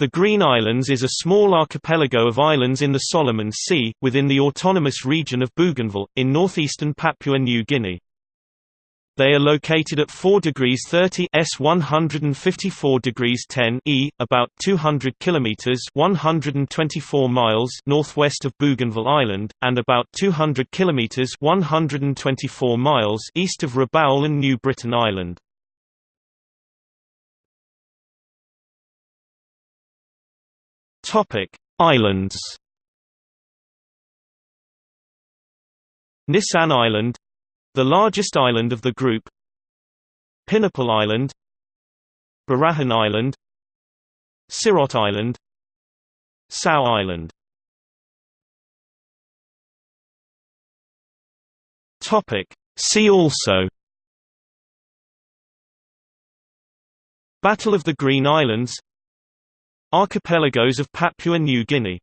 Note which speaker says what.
Speaker 1: The Green Islands is a small archipelago of islands in the Solomon Sea, within the autonomous region of Bougainville, in northeastern Papua New Guinea. They are located at 4 degrees 30 S 154 degrees 10 E, about 200 kilometers 124 miles northwest of Bougainville Island, and about 200 kilometers 124 miles east of Rabaul and New Britain Island. Topic: Islands. Nissan Island, the largest island of the group. Pinipel Island, Barahun Island, Sirot Island, Sao Island. Topic: See also. Battle of the Green Islands Archipelagos of Papua New Guinea